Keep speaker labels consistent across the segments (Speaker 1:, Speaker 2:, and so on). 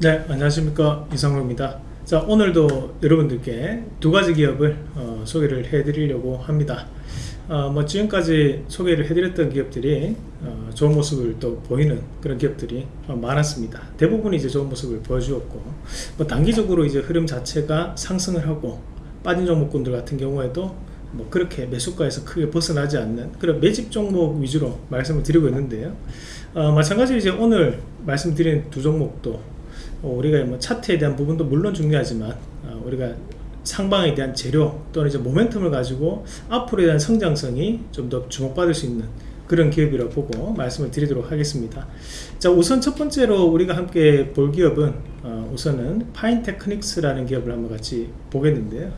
Speaker 1: 네 안녕하십니까. 이상로입니다. 자 오늘도 여러분들께 두 가지 기업을 어, 소개를 해 드리려고 합니다. 어, 뭐 지금까지 소개를 해 드렸던 기업들이 어, 좋은 모습을 또 보이는 그런 기업들이 어, 많았습니다. 대부분 이제 좋은 모습을 보여주었고 뭐 단기적으로 이제 흐름 자체가 상승을 하고 빠진 종목군들 같은 경우에도 뭐 그렇게 매수가에서 크게 벗어나지 않는 그런 매집 종목 위주로 말씀을 드리고 있는데요. 어, 마찬가지로 이제 오늘 말씀드린 두 종목도 어, 우리가 뭐 차트에 대한 부분도 물론 중요하지만 어, 우리가 상방에 대한 재료 또는 이제 모멘텀을 가지고 앞으로에 대한 성장성이 좀 더 주목받을 수 있는 그런 기업이라고 보고 말씀을 드리도록 하겠습니다. 자 우선 첫 번째로 우리가 함께 볼 기업은 어, 우선은 파인테크닉스라는 기업을 한번 같이 보겠는데요.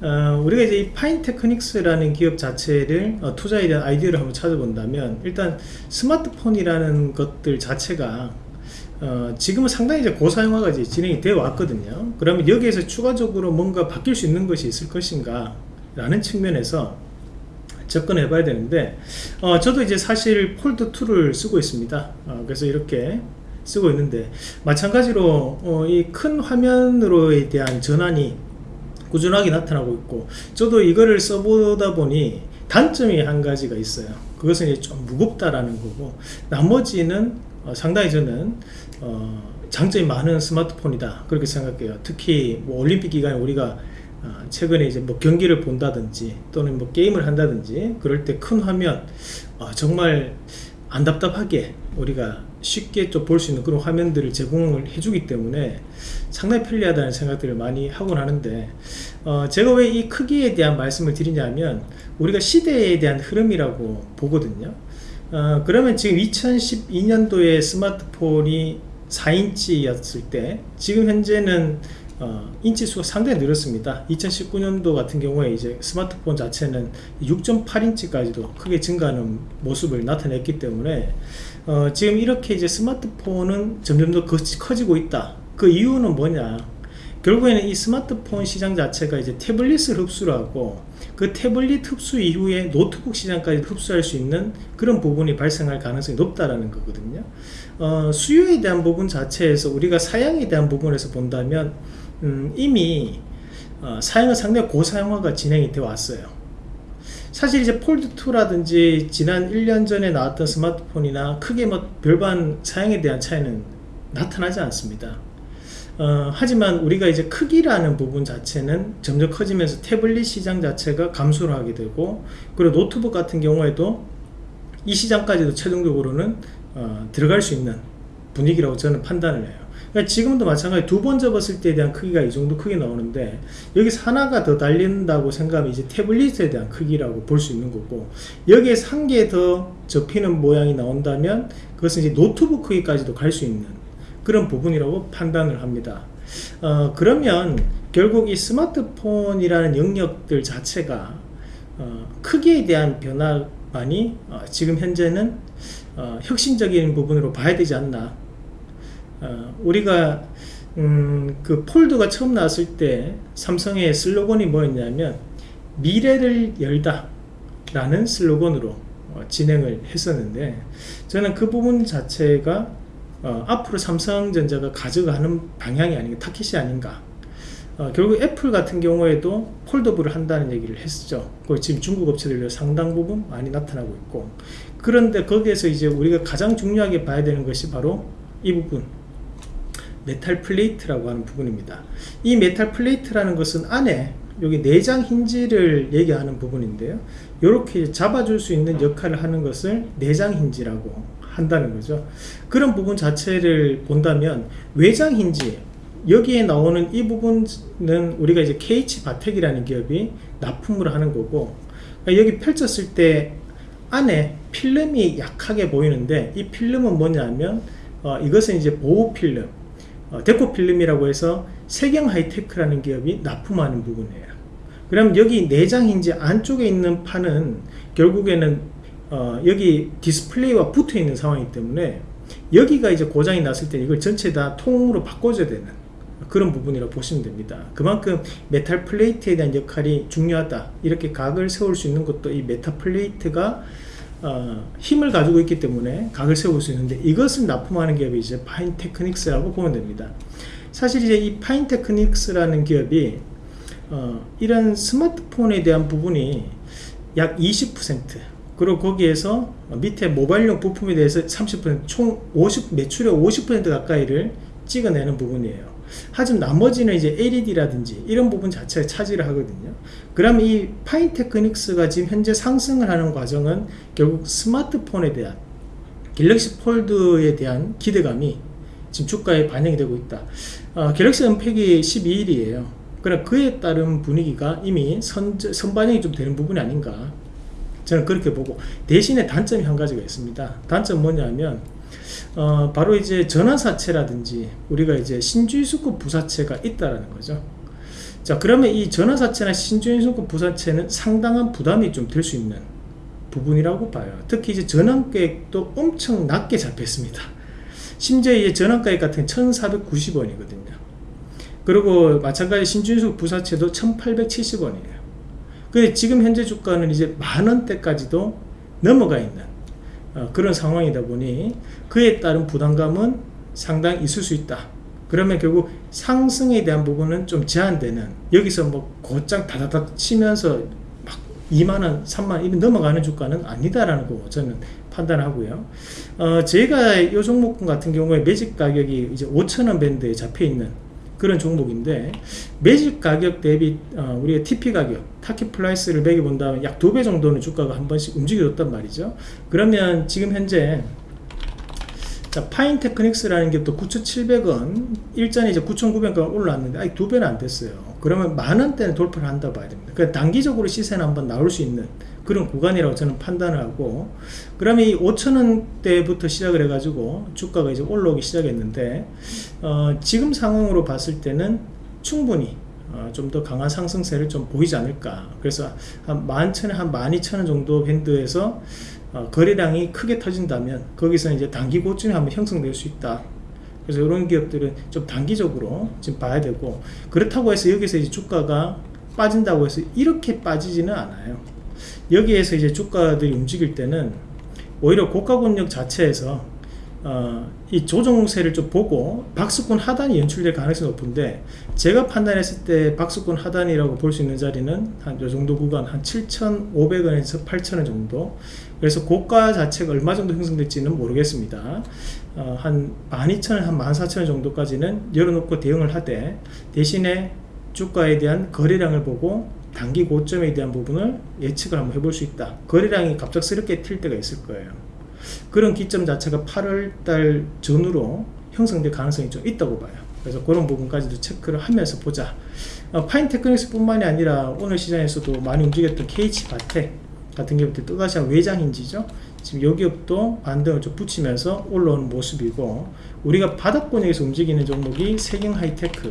Speaker 1: 어, 우리가 이제 이 파인테크닉스라는 기업 자체를 어, 투자에 대한 아이디어를 한번 찾아본다면 일단 스마트폰이라는 것들 자체가 어, 지금은 상당히 이제 고사용화가 이제 진행이 되어 왔거든요. 그러면 여기에서 추가적으로 뭔가 바뀔 수 있는 것이 있을 것인가 라는 측면에서 접근해 봐야 되는데 어, 저도 이제 사실 폴드 2를 쓰고 있습니다. 어, 그래서 이렇게 쓰고 있는데 마찬가지로 어, 이큰 화면으로에 대한 전환이 꾸준하게 나타나고 있고 저도 이거를 써보다 보니 단점이 한 가지가 있어요. 그것은 이제 좀 무겁다라는 거고 나머지는 어, 상당히 저는 어, 장점이 많은 스마트폰이다. 그렇게 생각해요. 특히 뭐 올림픽 기간에 우리가 어, 최근에 이제 뭐 경기를 본다든지 또는 뭐 게임을 한다든지 그럴 때 큰 화면 어, 정말 안 답답하게 우리가 쉽게 좀 볼 수 있는 그런 화면들을 제공을 해주기 때문에 상당히 편리하다는 생각들을 많이 하곤 하는데 어, 제가 왜 이 크기에 대한 말씀을 드리냐면 우리가 시대에 대한 흐름이라고 보거든요. 어, 그러면 지금 2012년도에 스마트폰이 4인치였을 때 지금 현재는 어, 인치수가 상당히 늘었습니다. 2019년도 같은 경우에 이제 스마트폰 자체는 6.8인치까지도 크게 증가하는 모습을 나타냈기 때문에 어, 지금 이렇게 이제 스마트폰은 점점 더 커지고 있다. 그 이유는 뭐냐 결국에는 이 스마트폰 시장 자체가 이제 태블릿을 흡수를 하고 그 태블릿 흡수 이후에 노트북 시장까지 흡수할 수 있는 그런 부분이 발생할 가능성이 높다라는 거거든요. 어, 수요에 대한 부분 자체에서 우리가 사양에 대한 부분에서 본다면 음, 이미 어, 사양은 상당히 고사양화가 진행이 되어 왔어요. 사실 이제 폴드2라든지 지난 1년 전에 나왔던 스마트폰이나 크게 뭐 별반 사양에 대한 차이는 나타나지 않습니다 어, 하지만 우리가 이제 크기라는 부분 자체는 점점 커지면서 태블릿 시장 자체가 감소를 하게 되고 그리고 노트북 같은 경우에도 이 시장까지도 최종적으로는 어, 들어갈 수 있는 분위기라고 저는 판단을 해요. 그러니까 지금도 마찬가지 두 번 접었을 때에 대한 크기가 이 정도 크게 나오는데 여기서 하나가 더 달린다고 생각하면 이제 태블릿에 대한 크기라고 볼 수 있는 거고 여기에서 한개 더 접히는 모양이 나온다면 그것은 이제 노트북 크기까지도 갈 수 있는 그런 부분이라고 판단을 합니다. 어, 그러면 결국 이 스마트폰이라는 영역들 자체가 어, 크기에 대한 변화만이 어, 지금 현재는 어, 혁신적인 부분으로 봐야 되지 않나. 어, 우리가 음, 그 폴드가 처음 나왔을 때 삼성의 슬로건이 뭐였냐면 미래를 열다 라는 슬로건으로 어, 진행을 했었는데 저는 그 부분 자체가 어, 앞으로 삼성전자가 가져가는 방향이 아닌가 타깃이 아닌가. 어, 결국 애플 같은 경우에도 foldable을 한다는 얘기를 했죠. 그 지금 중국 업체들도 상당 부분 많이 나타나고 있고. 그런데 거기에서 이제 우리가 가장 중요하게 봐야 되는 것이 바로 이 부분. metal plate라고 하는 부분입니다. 이 metal plate라는 것은 안에 여기 내장 힌지를 얘기하는 부분인데요. 이렇게 잡아줄 수 있는 역할을 하는 것을 내장 힌지라고 한다는 거죠. 그런 부분 자체를 본다면 외장 힌지 여기에 나오는 이 부분은 우리가 이제 KH 바텍이라는 기업이 납품을 하는 거고 그러니까 여기 펼쳤을 때 안에 필름이 약하게 보이는데 이 필름은 뭐냐면 어, 이것은 이제 보호 필름 어, deco film이라고 해서 세경 하이테크라는 기업이 납품하는 부분이에요. 그럼 여기 내장 힌지 안쪽에 있는 판은 결국에는 어, 여기 디스플레이와 붙어 있는 상황이기 때문에 여기가 이제 고장이 났을 때 이걸 전체 다 통으로 바꿔줘야 되는 그런 부분이라고 보시면 됩니다 그만큼 metal plate에 대한 역할이 중요하다 이렇게 각을 세울 수 있는 것도 이 metal plate가 어, 힘을 가지고 있기 때문에 각을 세울 수 있는데 이것을 납품하는 기업이 이제 파인 테크닉스라고 보면 됩니다. 사실 이제 이 파인 테크닉스라는 기업이 어, 이런 스마트폰에 대한 부분이 약 20% 그리고 거기에서 밑에 모바일용 부품에 대해서 30%총 50, 매출의 50% 가까이를 찍어내는 부분이에요. 하지만 나머지는 이제 LED라든지 이런 부분 자체를 차지를 하거든요. 그럼 이 파인 테크닉스가 지금 현재 상승을 하는 과정은 결국 스마트폰에 대한 갤럭시 폴드에 대한 기대감이 지금 주가에 반영이 되고 있다. 어, 갤럭시 은팩이 12일이에요. 그럼 그에 따른 분위기가 이미 선, 선반영이 좀 되는 부분이 아닌가. 저는 그렇게 보고 대신에 단점이 한 가지가 있습니다. 단점 뭐냐면 어, 바로 이제 전환사채라든지 우리가 이제 신주유수급 부사채가 있다라는 거죠. 자 그러면 이 전환사채나 신주유수급 부사채는 상당한 부담이 좀 될 수 있는 부분이라고 봐요. 특히 이제 전환가액도 엄청 낮게 잡혔습니다. 심지어 이 전환가액 같은 1,490원이거든요. 그리고 마찬가지 신주유수급 부사채도 1,870원이에요. 근데 지금 현재 주가는 이제 만 원대까지도 넘어가 있는 어, 그런 상황이다 보니 그에 따른 부담감은 상당히 있을 수 있다. 그러면 결국 상승에 대한 부분은 좀 제한되는 여기서 뭐 곧장 다다닥 치면서 막 2만원, 3만원 이런 넘어가는 주가는 아니다라는 거 저는 판단하고요. 어, 제가 이 종목 같은 경우에 매직 가격이 이제 5천원 밴드에 잡혀 있는 그런 종목인데 매직 가격 대비 어, 우리가 TP 가격 target price를 매겨본다면 약 두 배 정도는 주가가 한 번씩 움직여줬단 말이죠. 그러면 지금 현재 자, 파인테크닉스라는 게 또 9,700원 일전에 이제 9,900원 올라왔는데 아직 두 배는 안 됐어요. 그러면 만 원대는 돌파를 한다 봐야 됩니다. 그 단기적으로 시세는 한번 나올 수 있는 그런 구간이라고 저는 판단을 하고 그러면 이 5천원대부터 시작을 해가지고 주가가 이제 올라오기 시작했는데 어, 지금 상황으로 봤을 때는 충분히 어, 좀더 강한 상승세를 좀 보이지 않을까. 그래서 한 11,000원 한 12,000원 정도 밴드에서 어, 거래량이 크게 터진다면 거기서 이제 단기 고점이 한번 형성될 수 있다. 그래서 이런 기업들은 좀 단기적으로 지금 봐야 되고 그렇다고 해서 여기서 이제 주가가 빠진다고 해서 이렇게 빠지지는 않아요 여기에서 이제 주가들이 움직일 때는 오히려 고가 권역 자체에서 어, 이 조정세를 좀 보고 박스권 하단이 연출될 가능성이 높은데 제가 판단했을 때 박스권 하단이라고 볼 수 있는 자리는 한 요 정도 구간 한 7,500원에서 8,000원 정도. 그래서 고가 자체가 얼마 정도 형성될지는 모르겠습니다. 어, 한 12,000원 한 14,000원 정도까지는 열어놓고 대응을 하되 대신에 주가에 대한 거래량을 보고 단기 고점에 대한 부분을 예측을 한번 해볼 수 있다. 거래량이 갑작스럽게 튈 때가 있을 거예요. 그런 기점 자체가 8월달 전후로 형성될 가능성이 좀 있다고 봐요. 그래서 그런 부분까지도 체크를 하면서 보자. 어, 파인테크닉스 뿐만이 아니라 오늘 시장에서도 많이 움직였던 KH바텍 같은 기업들 또다시 외장인지죠? 지금 요 기업도 반등을 좀 붙이면서 올라오는 모습이고 우리가 바닥권에서 움직이는 종목이 세경 하이테크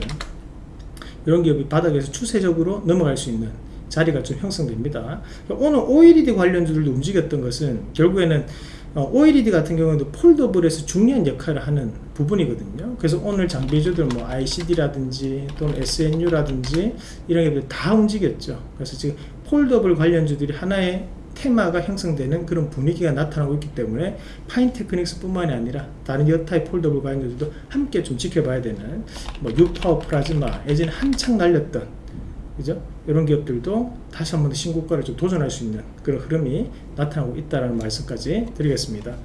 Speaker 1: 이런 기업이 바닥에서 추세적으로 넘어갈 수 있는 자리가 좀 형성됩니다. 오늘 OLED 관련주들도 움직였던 것은 결국에는 OLED 같은 경우도 폴더블에서 중요한 역할을 하는 부분이거든요. 그래서 오늘 장비주들 뭐 ICD라든지 또는 SNU라든지 이런 것들 다 움직였죠. 그래서 지금 foldable 관련주들이 하나의 테마가 형성되는 그런 분위기가 나타나고 있기 때문에 파인테크닉스 뿐만이 아니라 다른 여타의 foldable 관련주들도 함께 좀 지켜봐야 되는 뭐 뉴파워프라즈마 예전에 한창 날렸던 그죠? 이런 기업들도 다시 한번더 신고가를 좀 도전할 수 있는 그런 흐름이 나타나고 있다는 말씀까지 드리겠습니다.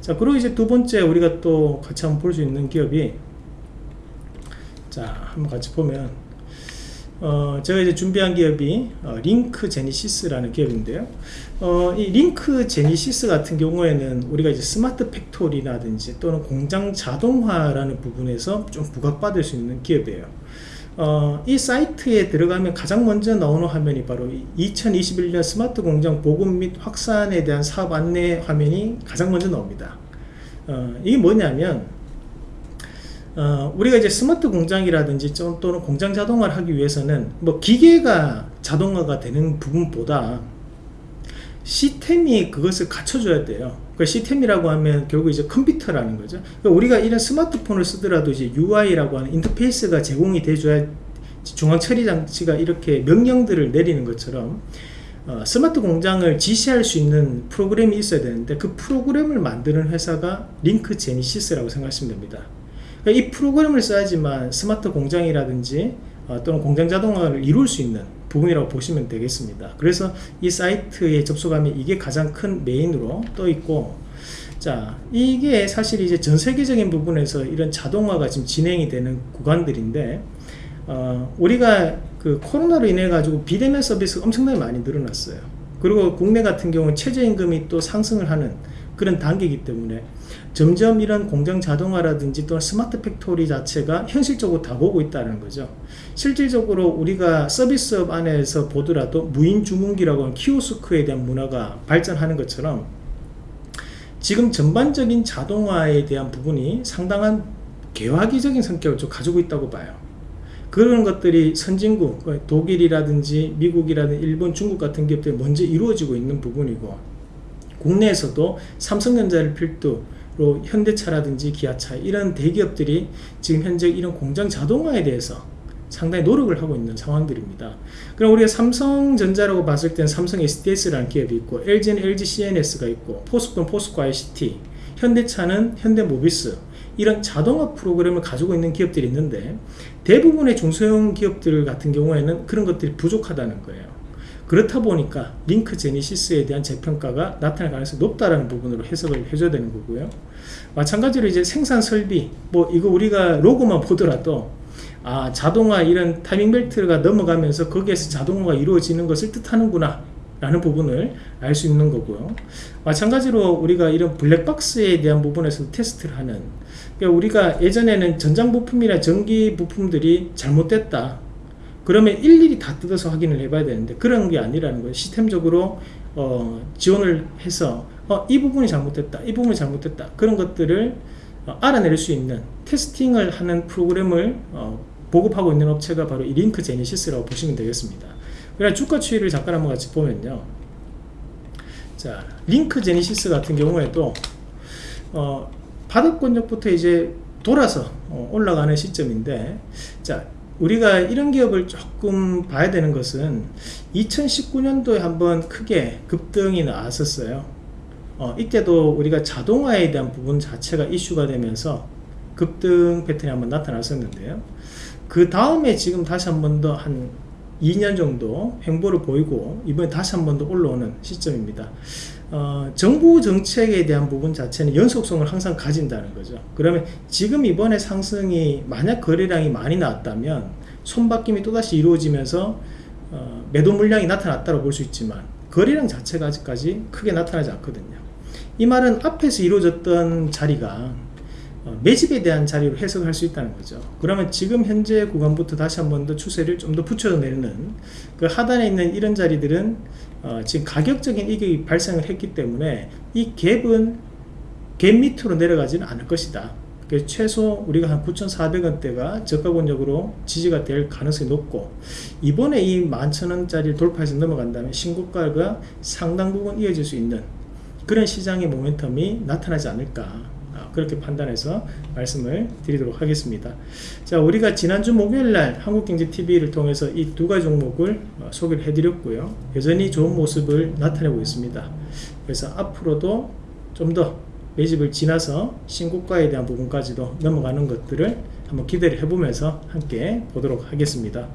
Speaker 1: 자, 그리고 이제 두 번째 우리가 또 같이 한번 볼 수 있는 기업이 자, 한번 같이 보면 어, 제가 이제 준비한 기업이 어, 링크 제니시스라는 기업인데요. 어, 이 링크 제니시스 같은 경우에는 우리가 이제 smart factory라든지 또는 공장 자동화라는 부분에서 좀 부각받을 수 있는 기업이에요. 어, 이 사이트에 들어가면 가장 먼저 나오는 화면이 바로 2021년 스마트 공장 보급 및 확산에 대한 사업 안내 화면이 가장 먼저 나옵니다. 어, 이게 뭐냐면 어, 우리가 이제 스마트 공장이라든지 또는 공장 자동화를 하기 위해서는 뭐 기계가 자동화가 되는 부분보다 시스템이 그것을 갖춰줘야 돼요. 그 시스템이라고 하면 결국 이제 컴퓨터라는 거죠. 그러니까 우리가 이런 스마트폰을 쓰더라도 이제 UI라고 하는 인터페이스가 제공이 돼줘야 중앙 처리 장치가 이렇게 명령들을 내리는 것처럼 어, 스마트 공장을 지시할 수 있는 프로그램이 있어야 되는데 그 프로그램을 만드는 회사가 링크 제니시스라고 생각하시면 됩니다. 그러니까 이 프로그램을 써야지만 스마트 공장이라든지 어, 또는 공장 자동화를 이룰 수 있는 부분이라고 보시면 되겠습니다. 그래서 이 사이트에 접속하면 이게 가장 큰 메인으로 떠 있고 자 이게 사실 이제 전 세계적인 부분에서 이런 자동화가 지금 진행이 되는 구간들인데 어, 우리가 그 코로나로 인해 가지고 비대면 서비스가 엄청나게 많이 늘어났어요 그리고 국내 같은 경우는 최저임금이 또 상승을 하는 그런 단계이기 때문에 점점 이런 공장 자동화라든지 또는 smart factory 자체가 현실적으로 다 보고 있다는 거죠. 실질적으로 우리가 서비스업 안에서 보더라도 무인 주문기라고 하는 키오스크에 대한 문화가 발전하는 것처럼 지금 전반적인 자동화에 대한 부분이 상당한 개화기적인 성격을 좀 가지고 있다고 봐요. 그런 것들이 선진국 그 독일이라든지 미국이라든지 일본 중국 같은 기업들이 먼저 이루어지고 있는 부분이고 국내에서도 삼성전자를 필두 로 현대차라든지 기아차 이런 대기업들이 지금 현재 이런 공장 자동화에 대해서 상당히 노력을 하고 있는 상황들입니다. 그럼 우리가 삼성전자라고 봤을 때는 삼성 SDS라는 기업이 있고 LG는 LG CNS가 있고 포스코는 포스코 ICT 현대차는 현대모비스 이런 자동화 프로그램을 가지고 있는 기업들이 있는데 대부분의 중소형 기업들 같은 경우에는 그런 것들이 부족하다는 거예요 그렇다 보니까 링크 제니시스에 대한 재평가가 나타날 가능성이 높다는 부분으로 해석을 해줘야 되는 거고요. 마찬가지로 이제 생산 설비 뭐 이거 우리가 로고만 보더라도 아 자동화 이런 타이밍 벨트가 넘어가면서 거기에서 자동화가 이루어지는 것을 뜻하는구나 라는 부분을 알 수 있는 거고요. 마찬가지로 우리가 이런 블랙박스에 대한 부분에서 테스트를 하는 그러니까 우리가 예전에는 전장 부품이나 전기 부품들이 잘못됐다 그러면 일일이 다 뜯어서 확인을 해봐야 되는데 그런 게 아니라는 거예요. 시스템적으로 어, 지원을 해서 어, 이 부분이 잘못됐다 이 부분이 잘못됐다. 그런 것들을 어, 알아낼 수 있는 테스팅을 하는 프로그램을 어, 보급하고 있는 업체가 바로 이 링크 제니시스라고 보시면 되겠습니다. 그래 주가 추이를 잠깐 한번 같이 보면요. 자 링크 제니시스 같은 경우에도 어, 바닥권역부터 이제 돌아서 어, 올라가는 시점인데 자 우리가 이런 기업을 조금 봐야 되는 것은 2019년도에 한번 크게 급등이 나왔었어요. 어, 이때도 우리가 자동화에 대한 부분 자체가 이슈가 되면서 급등 패턴이 한번 나타났었는데요. 그 다음에 지금 다시 한 번 더 한 2년 정도 횡보를 보이고 이번에 다시 한 번 더 올라오는 시점입니다 어, 정부 정책에 대한 부분 자체는 연속성을 항상 가진다는 거죠. 그러면 지금 이번에 상승이 만약 거래량이 많이 나왔다면 손바뀜이 또다시 이루어지면서 어, 매도 물량이 나타났다고 볼 수 있지만 거래량 자체가 아직까지 크게 나타나지 않거든요. 이 말은 앞에서 이루어졌던 자리가 어, 매집에 대한 자리로 해석할 수 있다는 거죠. 그러면 지금 현재 구간부터 다시 한 번 더 추세를 좀 더 붙여내는 그 하단에 있는 이런 자리들은 어, 지금 가격적인 이익이 발생을 했기 때문에 이 갭은 갭 밑으로 내려가지는 않을 것이다. 최소 우리가 한 9,400원대가 저가권역으로 지지가 될 가능성이 높고 이번에 이 11,000원짜리 돌파해서 넘어간다면 신고가가 상당 부분 이어질 수 있는 그런 시장의 모멘텀이 나타나지 않을까 그렇게 판단해서 말씀을 드리도록 하겠습니다. 자 우리가 지난주 목요일날 한국경제TV를 통해서 이 두 가지 종목을 어, 소개를 해드렸고요. 여전히 좋은 모습을 나타내고 있습니다. 그래서 앞으로도 좀 더 매집을 지나서 신고가에 대한 부분까지도 넘어가는 것들을 한번 기대를 해보면서 함께 보도록 하겠습니다.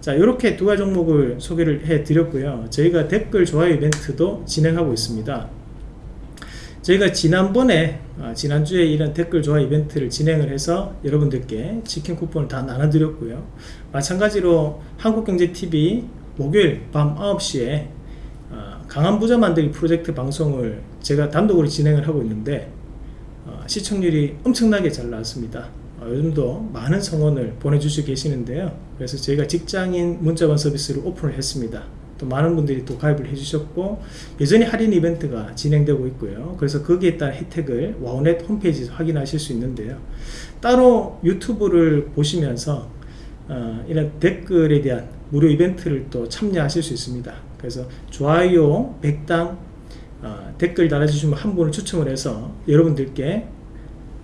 Speaker 1: 자 이렇게 두 가지 종목을 소개를 해 드렸고요. 저희가 댓글 좋아요 이벤트도 진행하고 있습니다 저희가 지난번에 아, 지난주에 이런 댓글 좋아 이벤트를 진행을 해서 여러분들께 치킨 쿠폰을 다 나눠드렸고요. 마찬가지로 한국경제TV 목요일 밤 9시에 아, 강한 부자 만들기 프로젝트 방송을 제가 단독으로 진행을 하고 있는데 아, 시청률이 엄청나게 잘 나왔습니다. 요즘도 많은 성원을 보내주시고 계시는데요. 그래서 저희가 직장인 문자번 서비스를 오픈을 했습니다 또 많은 분들이 또 가입을 해주셨고 여전히 할인 이벤트가 진행되고 있고요. 그래서 거기에 따른 혜택을 와우넷 홈페이지에서 확인하실 수 있는데요. 따로 유튜브를 보시면서 어, 이런 댓글에 대한 무료 이벤트를 또 참여하실 수 있습니다. 그래서 좋아요 100당 어, 댓글 달아주시면 한 분을 추첨을 해서 여러분들께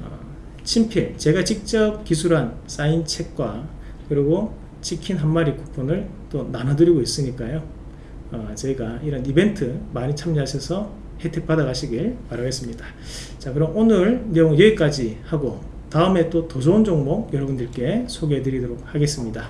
Speaker 1: 어, 친필 제가 직접 기술한 사인 책과 그리고 치킨 한 마리 쿠폰을 또 나눠드리고 있으니까요 어, 저희가 이런 이벤트 많이 참여하셔서 혜택 받아 가시길 바라겠습니다. 자 그럼 오늘 내용 여기까지 하고 다음에 또 더 좋은 종목 여러분들께 소개해 드리도록 하겠습니다